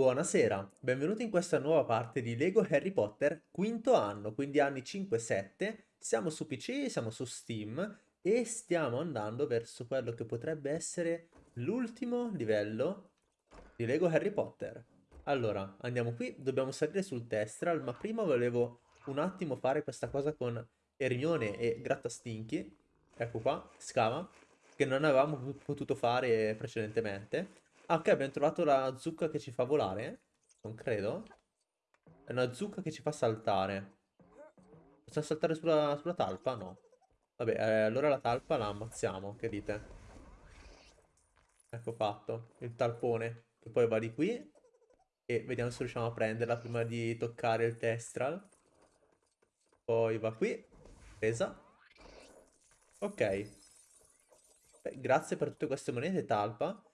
Buonasera, benvenuti in questa nuova parte di Lego Harry Potter, quinto anno, quindi anni 5-7. Siamo su PC, siamo su Steam e stiamo andando verso quello che potrebbe essere l'ultimo livello di Lego Harry Potter. Allora, andiamo qui, dobbiamo salire sul Testral, ma prima volevo un attimo fare questa cosa con Hermione e Grattastinchi. Ecco qua, scava, che non avevamo potuto fare precedentemente. Ah, ok, abbiamo trovato la zucca che ci fa volare. Non credo. È una zucca che ci fa saltare. Possiamo saltare sulla, sulla talpa? No. Vabbè, eh, allora la talpa la ammazziamo, che dite? Ecco fatto. Il talpone. Che poi va di qui. E vediamo se riusciamo a prenderla prima di toccare il testral. Poi va qui. Presa. Ok. Beh, grazie per tutte queste monete, talpa.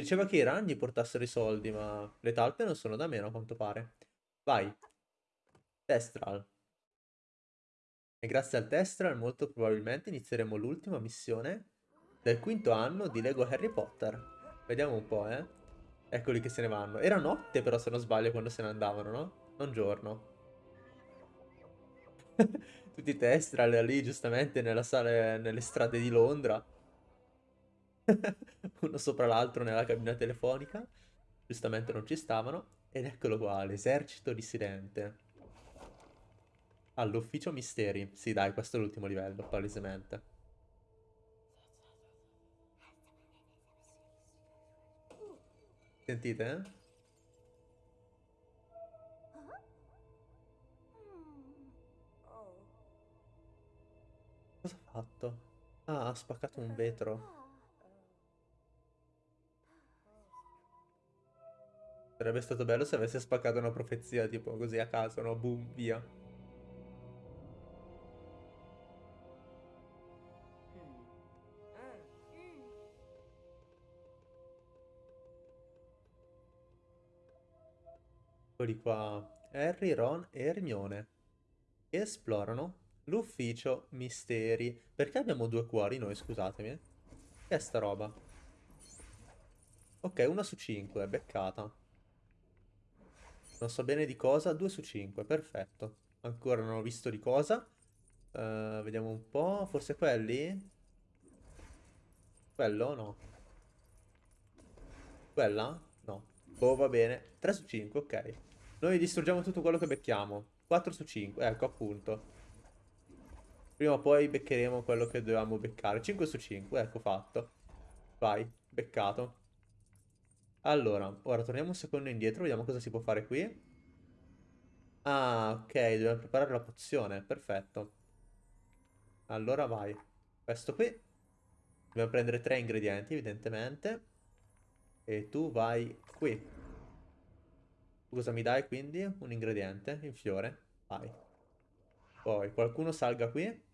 Diceva che i ragni portassero i soldi, ma le talpe non sono da meno a quanto pare. Vai. Testral. E grazie al Testral molto probabilmente inizieremo l'ultima missione del quinto anno di Lego Harry Potter. Vediamo un po', eh. Eccoli che se ne vanno. Era notte però se non sbaglio quando se ne andavano, no? Non giorno. Tutti Testral lì giustamente nella sala, nelle strade di Londra. uno sopra l'altro nella cabina telefonica. Giustamente non ci stavano. Ed eccolo qua, l'esercito dissidente. All'ufficio misteri. Sì, dai, questo è l'ultimo livello, palesemente. Sentite, eh? Cosa ha fatto? Ah, ha spaccato un vetro. Sarebbe stato bello se avesse spaccato una profezia tipo così a caso, no? Boom, via. Eccoli qua. Harry, Ron e Hermione. Esplorano l'ufficio misteri. Perché abbiamo due cuori noi, scusatemi? Che è sta roba? Ok, una su cinque, beccata. Non so bene di cosa. 2 su 5, perfetto. Ancora non ho visto di cosa. Uh, vediamo un po'. Forse quelli? Quello? No. Quella? No. Oh, va bene. 3 su 5, ok. Noi distruggiamo tutto quello che becchiamo. 4 su 5, ecco appunto. Prima o poi beccheremo quello che dovevamo beccare. 5 su 5, ecco fatto. Vai, beccato. Allora, ora torniamo un secondo indietro, vediamo cosa si può fare qui. Ah, ok, dobbiamo preparare la pozione, perfetto. Allora vai. Questo qui. Dobbiamo prendere tre ingredienti, evidentemente. E tu vai qui. Cosa mi dai quindi? Un ingrediente, il fiore. Vai. Poi qualcuno salga qui.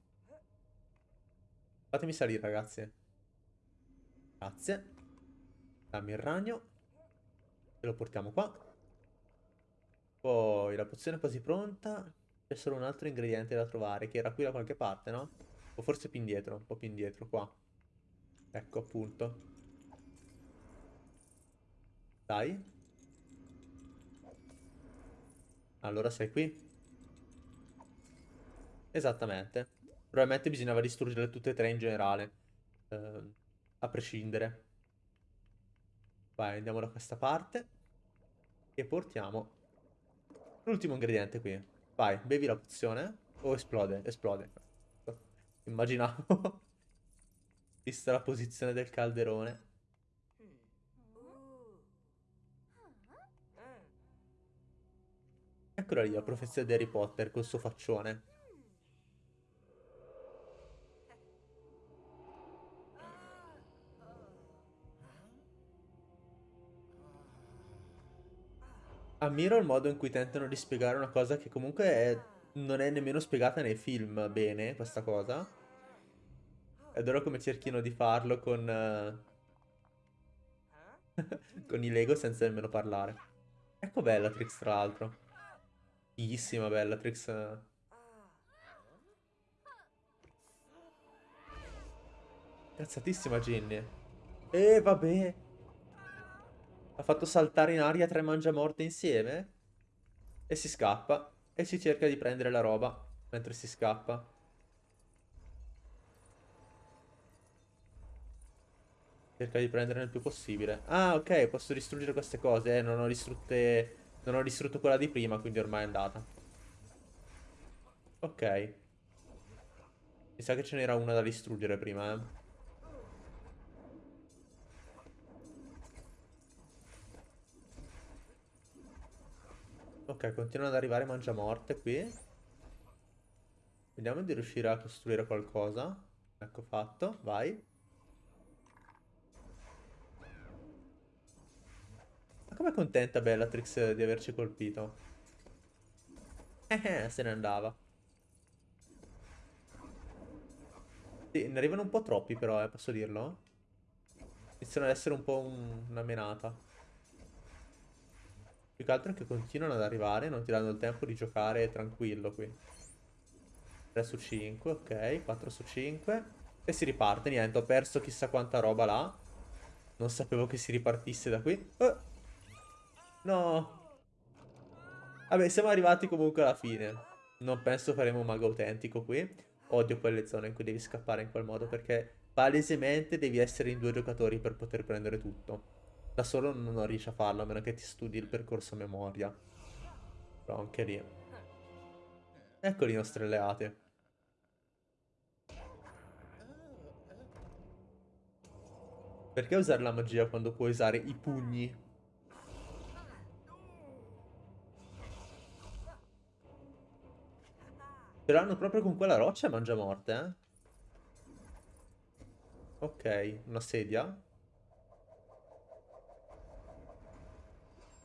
Fatemi salire, ragazzi. Grazie. Dammi il ragno. E lo portiamo qua. Poi la pozione è quasi pronta. C'è solo un altro ingrediente da trovare, che era qui da qualche parte, no? O forse più indietro, un po' più indietro, qua. Ecco, appunto. Dai. Allora sei qui? Esattamente. Probabilmente bisognava distruggere tutte e tre in generale. Eh, a prescindere. Vai, andiamo da questa parte. E portiamo l'ultimo ingrediente qui. Vai, bevi la pozione. O esplode, esplode. Immaginavo. Vista la posizione del calderone. Eccola lì la profezia di Harry Potter col suo faccione. Ammiro il modo in cui tentano di spiegare una cosa che comunque è, non è nemmeno spiegata nei film bene, questa cosa. Adoro come cerchino di farlo con... Uh, con i Lego senza nemmeno parlare. Ecco Bellatrix, tra l'altro. Fighissima Bellatrix. Cazzatissima Ginny. E eh, vabbè. Ha fatto saltare in aria tre mangiamorte insieme. E si scappa. E si cerca di prendere la roba mentre si scappa. Cerca di prenderne il più possibile. Ah, ok, posso distruggere queste cose. Eh, non ho distrutte... Non ho distrutto quella di prima, quindi ormai è andata. Ok. Mi sa che ce n'era una da distruggere prima, eh. Ok, continuano ad arrivare mangiamorte qui. Vediamo di riuscire a costruire qualcosa. Ecco fatto, vai. Ma com'è contenta Bellatrix di averci colpito? Eh, eh, se ne andava. Sì, ne arrivano un po' troppi però, eh, posso dirlo? Iniziano ad essere un po' un... una menata. Più che altro che continuano ad arrivare, non ti danno il tempo di giocare tranquillo qui. 3 su 5, ok, 4 su 5. E si riparte, niente, ho perso chissà quanta roba là. Non sapevo che si ripartisse da qui. Oh. No. Vabbè, siamo arrivati comunque alla fine. Non penso faremo un mago autentico qui. Odio quelle zone in cui devi scappare in quel modo perché palesemente devi essere in due giocatori per poter prendere tutto. Da solo non riesci a farlo a meno che ti studi il percorso a memoria. Però anche lì. Eccoli i nostri alleati. Perché usare la magia quando puoi usare i pugni? Ce l'hanno proprio con quella roccia mangia morte, eh? Ok, una sedia.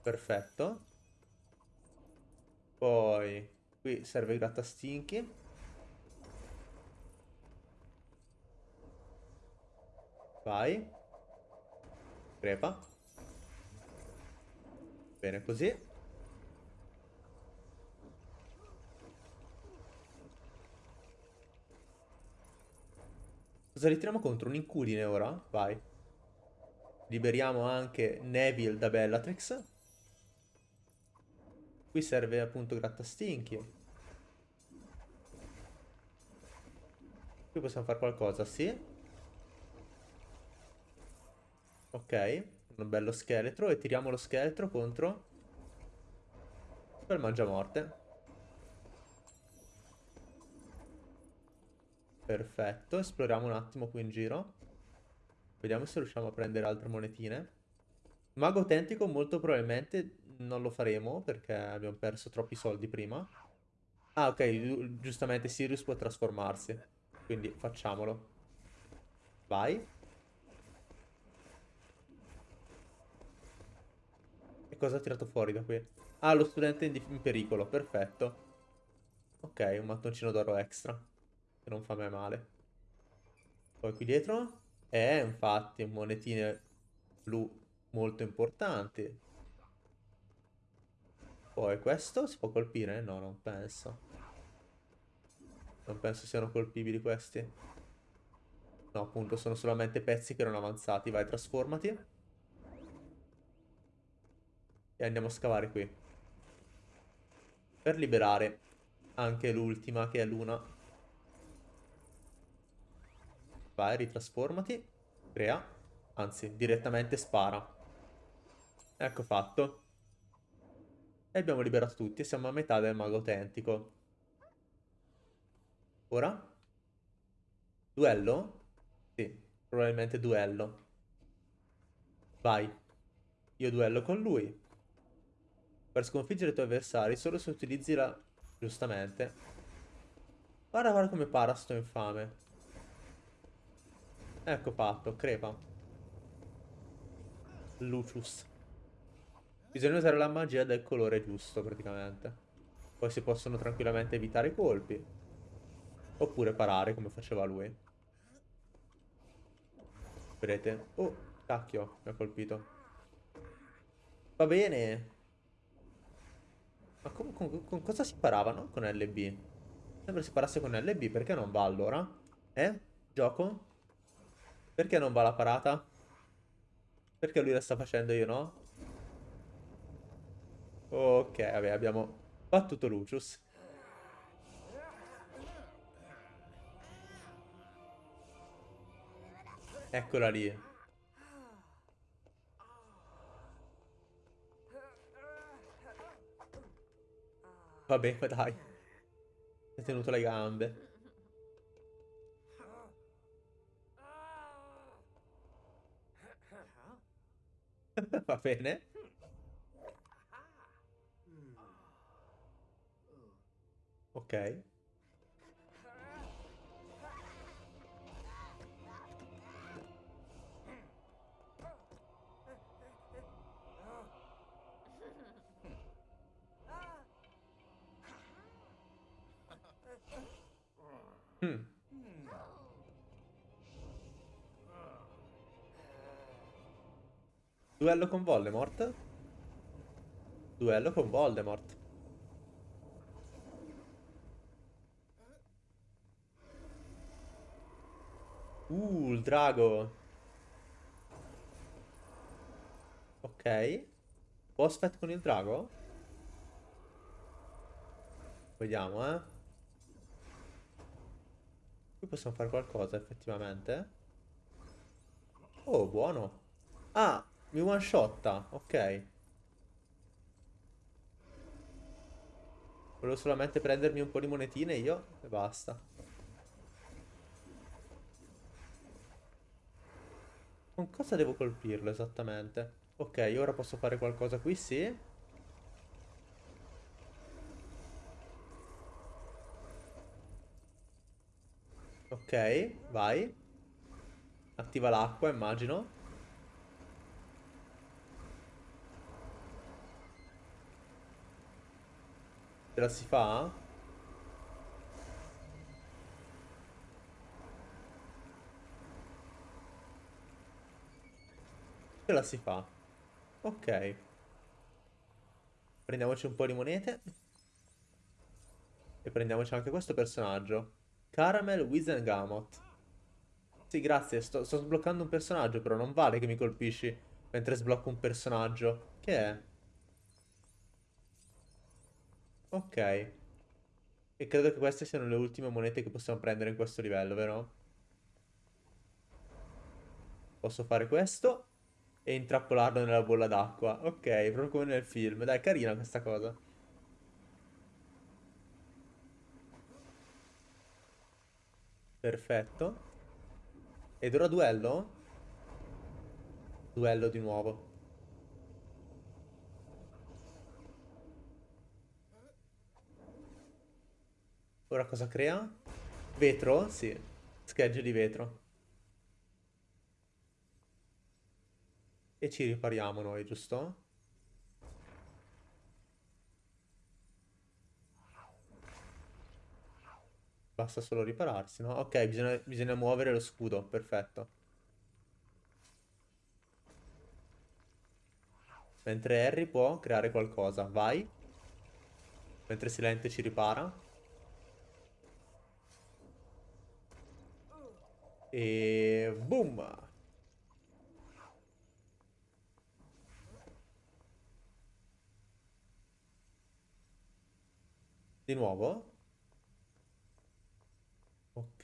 Perfetto. Poi, qui serve il grattastinchi. Vai. Crepa. Bene così. Cosa ritiriamo contro? Un inculine ora? Vai. Liberiamo anche Neville da Bellatrix. Qui serve appunto grattastinchi. Qui possiamo fare qualcosa, sì. Ok, un bello scheletro e tiriamo lo scheletro contro quel mangiamorte. Perfetto, esploriamo un attimo qui in giro. Vediamo se riusciamo a prendere altre monetine. Mago autentico molto probabilmente non lo faremo perché abbiamo perso troppi soldi prima. Ah, ok, giustamente Sirius può trasformarsi. Quindi facciamolo. Vai. E cosa ha tirato fuori da qui? Ah, lo studente in, in pericolo, perfetto. Ok, un mattoncino d'oro extra che non fa mai male. Poi qui dietro, eh, infatti, monetine blu molto importanti. Poi questo si può colpire? No, non penso. Non penso siano colpibili questi. No, appunto, sono solamente pezzi che erano avanzati. Vai, trasformati. E andiamo a scavare qui. Per liberare anche l'ultima, che è l'una. Vai, ritrasformati. Crea. Anzi, direttamente spara. Ecco fatto. E abbiamo liberato tutti. Siamo a metà del mago autentico. Ora? Duello? Sì, probabilmente duello. Vai. Io duello con lui. Per sconfiggere i tuoi avversari, solo se utilizzi la... Giustamente. Guarda, guarda come para sto infame. Ecco fatto, crepa. Lucius. Bisogna usare la magia del colore giusto, praticamente. Poi si possono tranquillamente evitare i colpi. Oppure parare, come faceva lui. Vedete? Oh, cacchio, mi ha colpito. Va bene. Ma con, con, con cosa si paravano con LB? Sembra si parasse con LB, perché non va allora? Eh? Gioco? Perché non va la parata? Perché lui la sta facendo io no? Ok, vabbè, abbiamo battuto Lucius. Eccola lì. Vabbè, dai. Si è tenuto le gambe. Va bene. Ok. Hmm. Duello con Voldemort? Duello con Voldemort. Il drago. Ok. Boss fight con il drago? Vediamo, eh. Qui possiamo fare qualcosa, effettivamente. Oh, buono. Ah, mi one shotta. Ok. Volevo solamente prendermi un po' di monetine io e basta. Con cosa devo colpirlo esattamente? Ok, ora posso fare qualcosa qui, sì. Ok, vai. Attiva l'acqua, immagino. Ce la si fa? Ce la si fa. Ok. Prendiamoci un po' di monete. E prendiamoci anche questo personaggio. Caramel Wizengamot. Sì, grazie. Sto, sto sbloccando un personaggio, però non vale che mi colpisci mentre sblocco un personaggio. Che è? Ok. E credo che queste siano le ultime monete che possiamo prendere in questo livello, vero? Posso fare questo e intrappolarlo nella bolla d'acqua. Ok, proprio come nel film. Dai, carina questa cosa. Perfetto. Ed ora duello? Duello di nuovo. Ora cosa crea? Vetro? Sì. Schegge di vetro. E ci ripariamo noi, giusto? Basta solo ripararsi, no? Ok, bisogna, bisogna muovere lo scudo, perfetto. Mentre Harry può creare qualcosa, vai. Mentre Silente ci ripara. E boom! Di nuovo? Ok.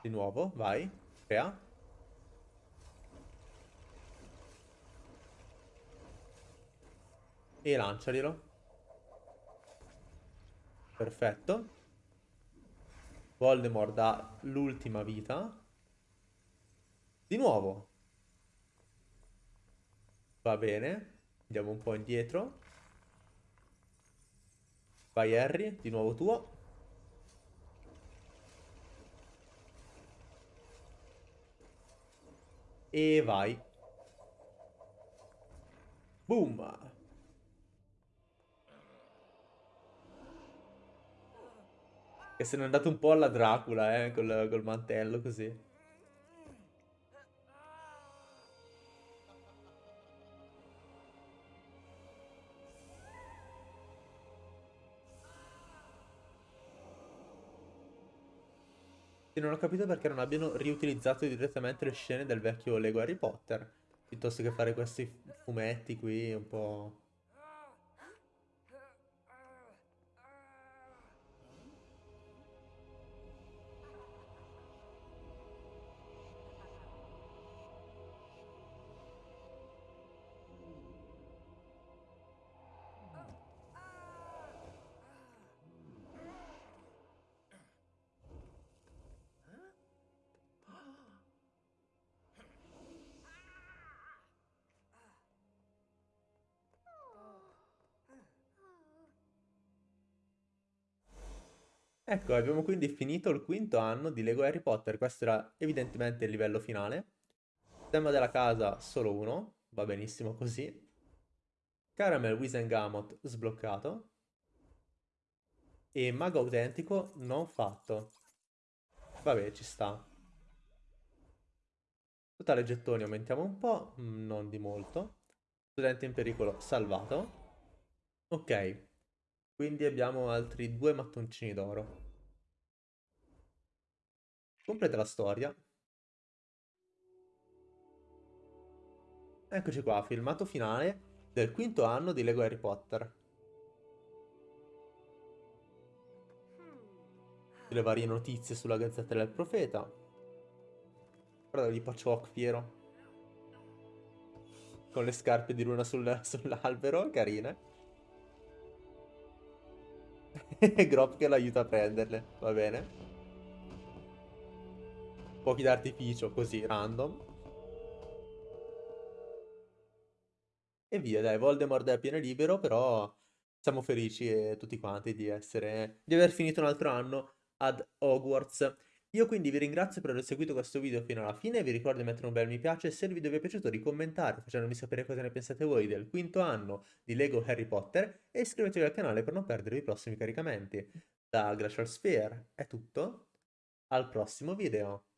Di nuovo, vai. Crea. E lancialielo. Perfetto. Voldemort ha l'ultima vita. Di nuovo. Va bene. Andiamo un po' indietro. Vai Harry, di nuovo tuo. E vai. Boom. Che se n'è andato un po' alla Dracula, eh, col, col mantello così. Non ho capito perché non abbiano riutilizzato direttamente le scene del vecchio Lego Harry Potter. piuttosto che fare questi fumetti qui un po'... Ecco, abbiamo quindi finito il quinto anno di Lego Harry Potter. Questo era evidentemente il livello finale. Tema della casa solo uno, va benissimo così. Caramel Wisengamot sbloccato. E mago autentico non fatto. Vabbè, ci sta. Totale gettoni aumentiamo un po', mm, non di molto. Studente in pericolo salvato. Ok, quindi abbiamo altri due mattoncini d'oro. Completa la storia. Eccoci qua, filmato finale del quinto anno di Lego Harry Potter. Le varie notizie sulla Gazzetta del Profeta. Guarda lì Patchwork fiero. Con le scarpe di luna sul, sull'albero, carine. Grop che l'aiuta a prenderle, va bene. Fuochi d'artificio così, random. E via, dai, Voldemort è a pieno libero, però siamo felici e tutti quanti di essere... di aver finito un altro anno ad Hogwarts. Io quindi vi ringrazio per aver seguito questo video fino alla fine, vi ricordo di mettere un bel mi piace, se il video vi è piaciuto di commentare facendomi sapere cosa ne pensate voi del quinto anno di Lego Harry Potter e iscrivetevi al canale per non perdere i prossimi caricamenti. Da Glacial Sphere è tutto, al prossimo video!